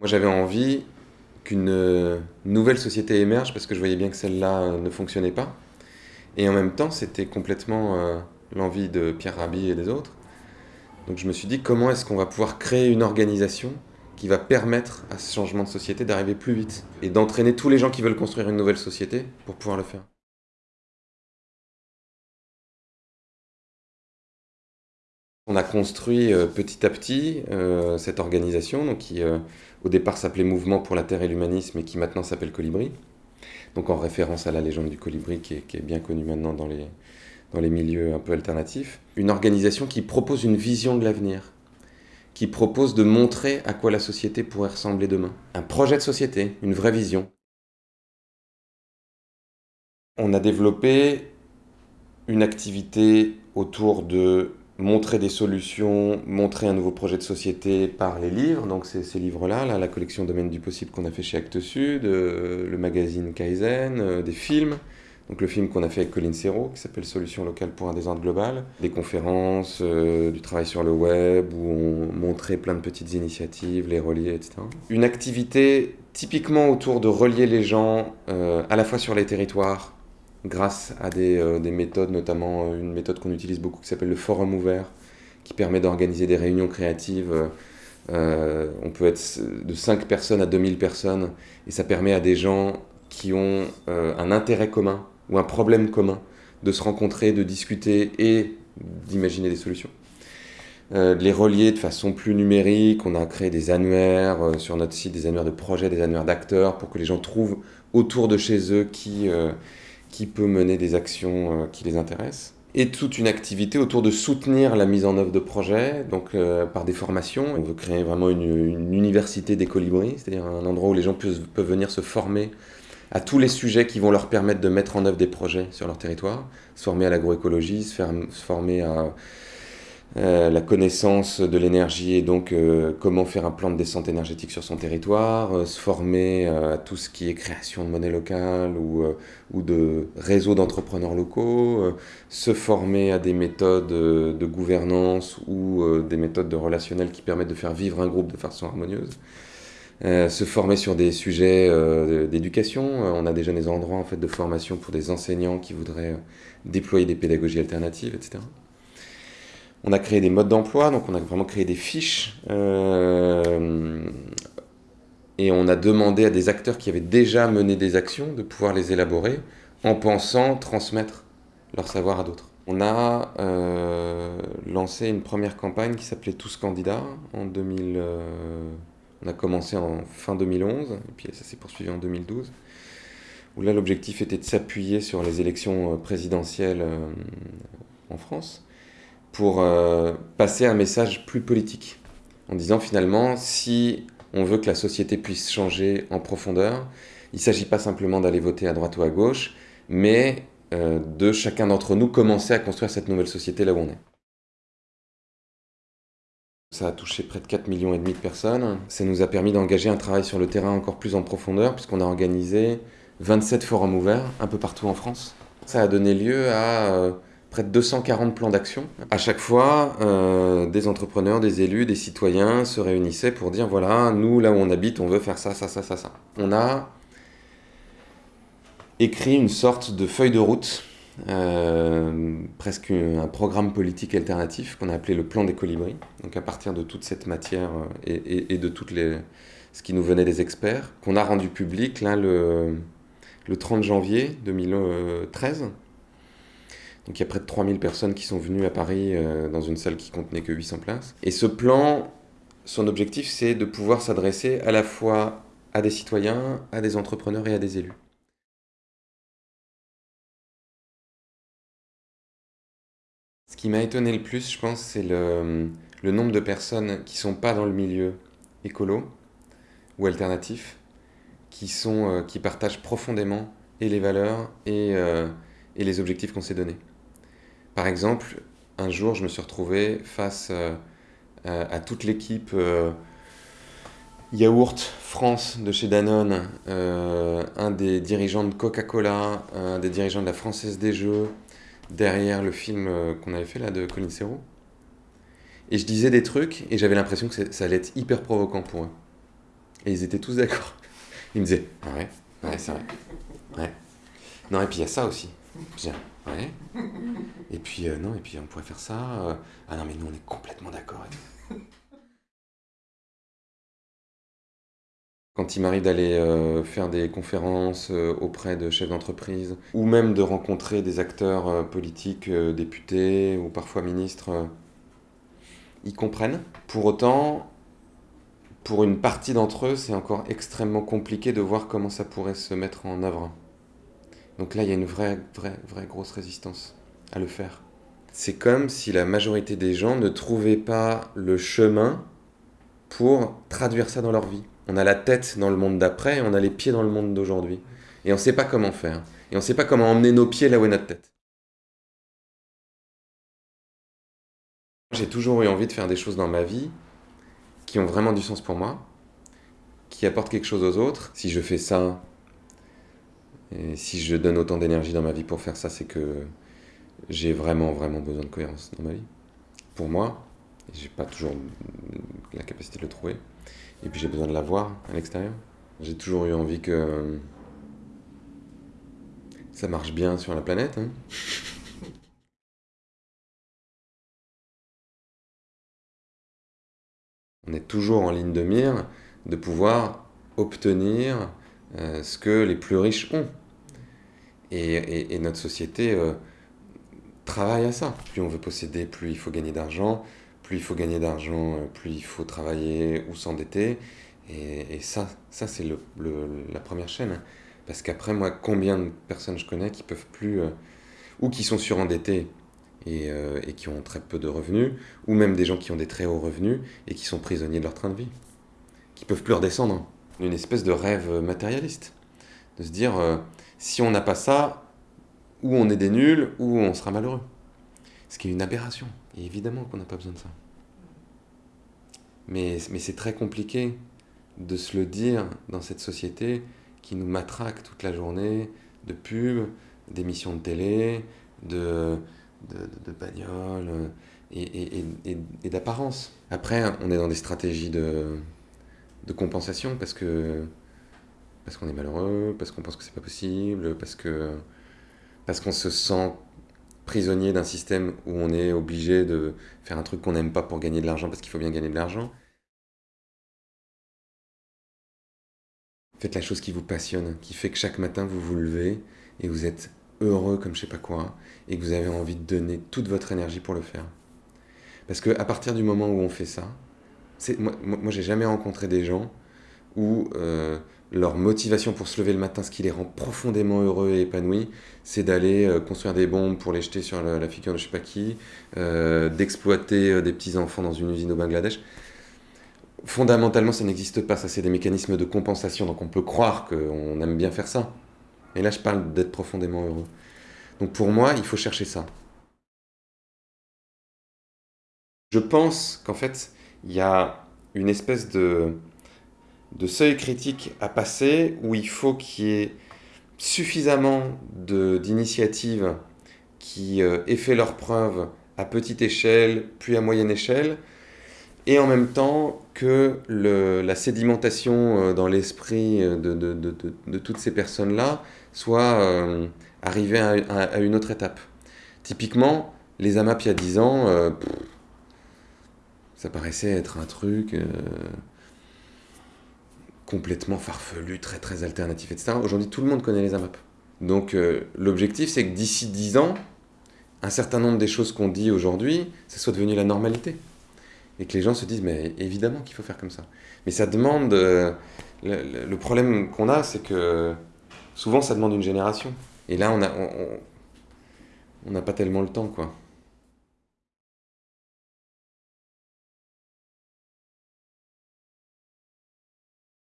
Moi j'avais envie qu'une euh, nouvelle société émerge parce que je voyais bien que celle-là euh, ne fonctionnait pas. Et en même temps, c'était complètement euh, l'envie de Pierre Rabhi et des autres. Donc je me suis dit, comment est-ce qu'on va pouvoir créer une organisation qui va permettre à ce changement de société d'arriver plus vite et d'entraîner tous les gens qui veulent construire une nouvelle société pour pouvoir le faire? On a construit petit à petit cette organisation donc qui au départ s'appelait Mouvement pour la Terre et l'Humanisme et qui maintenant s'appelle Colibri. Donc en référence à la légende du colibri qui est, bien connue maintenant dans les, dans les milieux un peu alternatifs. Une organisation qui propose une vision de l'avenir, qui propose de montrer à quoi la société pourrait ressembler demain. Un projet de société, une vraie vision. On a développé une activité autour de montrer des solutions, montrer un nouveau projet de société par les livres. Donc c'est ces livres-là, là, la collection Domaine du possible qu'on a fait chez Actes Sud, euh, le magazine Kaizen, euh, des films. Donc le film qu'on a fait avec Colin Serrault, qui s'appelle Solutions locales pour un désordre global. Des conférences, euh, du travail sur le web, où on montrait plein de petites initiatives, les relier, etc. Une activité typiquement autour de relier les gens, à la fois sur les territoires, grâce à euh, des, méthodes, notamment euh, une méthode qu'on utilise beaucoup qui s'appelle le forum ouvert, qui permet d'organiser des réunions créatives. Euh, on peut être de 5 personnes à 2000 personnes, et ça permet à des gens qui ont un intérêt commun ou un problème commun de se rencontrer, de discuter et d'imaginer des solutions. de les relier de façon plus numérique. On a créé des annuaires sur notre site, des annuaires de projets, des annuaires d'acteurs, pour que les gens trouvent autour de chez eux qui, qui peut mener des actions euh, qui les intéressent et toute une activité autour de soutenir la mise en œuvre de projets, donc euh, par des formations. On veut créer vraiment une, université des colibris, c'est-à-dire un endroit où les gens peuvent, venir se former à tous les sujets qui vont leur permettre de mettre en œuvre des projets sur leur territoire, se former à l'agroécologie, se former à euh, la connaissance de l'énergie et donc euh, comment faire un plan de descente énergétique sur son territoire, euh, se former à tout ce qui est création de monnaie locale ou, de réseaux d'entrepreneurs locaux, se former à des méthodes de gouvernance ou des méthodes de relationnel qui permettent de faire vivre un groupe de façon harmonieuse. se former sur des sujets d'éducation. On a déjà des endroits en fait, de formation pour des enseignants qui voudraient déployer des pédagogies alternatives, etc. On a créé des modes d'emploi, donc on a vraiment créé des fiches. Euh, et on a demandé à des acteurs qui avaient déjà mené des actions de pouvoir les élaborer en pensant transmettre leur savoir à d'autres. On a euh, lancé une première campagne qui s'appelait Tous candidats en 2000. Euh, on a commencé en fin 2011 et puis ça s'est poursuivi en 2012. Où là l'objectif était de s'appuyer sur les élections présidentielles en France pour euh, passer un message plus politique, en disant finalement, si on veut que la société puisse changer en profondeur, il ne s'agit pas simplement d'aller voter à droite ou à gauche, mais euh, de chacun d'entre nous commencer à construire cette nouvelle société là où on est. Ça a touché près de 4 millions et demi de personnes. Ça nous a permis d'engager un travail sur le terrain encore plus en profondeur, puisqu'on a organisé 27 forums ouverts un peu partout en France. Ça a donné lieu à euh, près de 240 plans d'action. À chaque fois, euh, des entrepreneurs, des élus, des citoyens se réunissaient pour dire voilà, nous, là où on habite, on veut faire ça, ça, ça, ça, ça. On a écrit une sorte de feuille de route, euh, presque un programme politique alternatif qu'on a appelé le plan des colibris. Donc à partir de toute cette matière euh, et, de toutes les, ce qui nous venait des experts, qu'on a rendu public là, le, le 30 janvier 2013. Donc il y a près de 3000 personnes qui sont venues à Paris euh, dans une salle qui contenait que 800 places. Et ce plan, son objectif, c'est de pouvoir s'adresser à la fois à des citoyens, à des entrepreneurs et à des élus. Ce qui m'a étonné le plus, je pense, c'est le, nombre de personnes qui ne sont pas dans le milieu écolo ou alternatif, qui, sont, euh, qui partagent profondément et les valeurs et, euh, et les objectifs qu'on s'est donnés. Par exemple, un jour, je me suis retrouvé face euh, à toute l'équipe euh, Yaourt France de chez Danone, euh, un des dirigeants de Coca-Cola, un des dirigeants de la Française des Jeux, derrière le film qu'on avait fait là de Colin Serrault. Et je disais des trucs et j'avais l'impression que ça allait être hyper provoquant pour eux. Et ils étaient tous d'accord. Ils me disaient, ouais, ouais, c'est vrai. Ouais. Non, et puis il y a ça aussi. Bien, ouais. Et puis, euh, non, et puis on pourrait faire ça. euh, Ah non, mais nous, on est complètement d'accord. Quand il m'arrive d'aller euh, faire des conférences auprès de chefs d'entreprise, ou même de rencontrer des acteurs politiques, députés ou parfois ministres, ils comprennent. Pour autant, pour une partie d'entre eux, c'est encore extrêmement compliqué de voir comment ça pourrait se mettre en œuvre. Donc là, il y a une vraie, vraie, vraie grosse résistance à le faire. C'est comme si la majorité des gens ne trouvaient pas le chemin pour traduire ça dans leur vie. On a la tête dans le monde d'après et on a les pieds dans le monde d'aujourd'hui. Et on ne sait pas comment faire. Et on ne sait pas comment emmener nos pieds là où est notre tête. J'ai toujours eu envie de faire des choses dans ma vie qui ont vraiment du sens pour moi, qui apportent quelque chose aux autres. Si je fais ça, et si je donne autant d'énergie dans ma vie pour faire ça, c'est que j'ai vraiment, vraiment besoin de cohérence dans ma vie. Pour moi, j'ai pas toujours la capacité de le trouver. Et puis j'ai besoin de la voir à l'extérieur. J'ai toujours eu envie que ça marche bien sur la planète. hein. On est toujours en ligne de mire de pouvoir obtenir euh, ce que les plus riches ont. Et, et- notre société euh, travaille à ça. Plus on veut posséder, plus il faut gagner d'argent. Plus il faut gagner d'argent, euh, plus il faut travailler ou s'endetter. Et, ça, ça c'est le, le- la première chaîne. Parce qu'après, moi, combien de personnes je connais qui peuvent plus, ou qui sont surendettés et, et qui ont très peu de revenus, ou même des gens qui ont des très hauts revenus et qui sont prisonniers de leur train de vie, qui peuvent plus redescendre. Une espèce de rêve matérialiste. De se dire, euh, si on n'a pas ça, ou on est des nuls, ou on sera malheureux. Ce qui est une aberration. Et évidemment qu'on n'a pas besoin de ça. Mais, mais c'est très compliqué de se le dire dans cette société qui nous matraque toute la journée de pubs, d'émissions de télé, de, de, bagnoles euh, et, et- et d'apparence. Après, on est dans des stratégies de, de compensation parce que parce qu'on est malheureux, parce qu'on pense que c'est pas possible, parce que parce qu'on se sent prisonnier d'un système où on est obligé de faire un truc qu'on n'aime pas pour gagner de l'argent parce qu'il faut bien gagner de l'argent. Faites la chose qui vous passionne, qui fait que chaque matin vous vous levez et vous êtes heureux comme je sais pas quoi et que vous avez envie de donner toute votre énergie pour le faire. Parce que à partir du moment où on fait ça, moi, moi, j'ai jamais rencontré des gens où euh, leur motivation pour se lever le matin, ce qui les rend profondément heureux et épanouis, c'est d'aller euh, construire des bombes pour les jeter sur la, figure de je sais pas qui, euh, d'exploiter des petits enfants dans une usine au Bangladesh. Fondamentalement, ça n'existe pas. Ça, c'est des mécanismes de compensation. Donc, on peut croire qu'on aime bien faire ça. Et là, je parle d'être profondément heureux. Donc, pour moi, il faut chercher ça. Je pense qu'en fait, il y a une espèce de, de seuil critique à passer où il faut qu'il y ait suffisamment d'initiatives qui euh, aient fait leurs preuves à petite échelle, puis à moyenne échelle, et en même temps que le- la sédimentation euh, dans l'esprit euh, de, de- de- de- toutes ces personnes-là soit arrivée à, à- une autre étape. Typiquement, les AMAP il y a 10 ans, ça paraissait être un truc euh, complètement farfelu, très très alternatif, etc. Aujourd'hui, tout le monde connaît les AMAP. Donc euh, l'objectif, c'est que d'ici 10 ans, un certain nombre des choses qu'on dit aujourd'hui, ça soit devenu la normalité et que les gens se disent mais évidemment qu'il faut faire comme ça. Mais ça demande euh, le, problème qu'on a c'est que souvent ça demande une génération. Et là on a on- n'a pas tellement le temps quoi.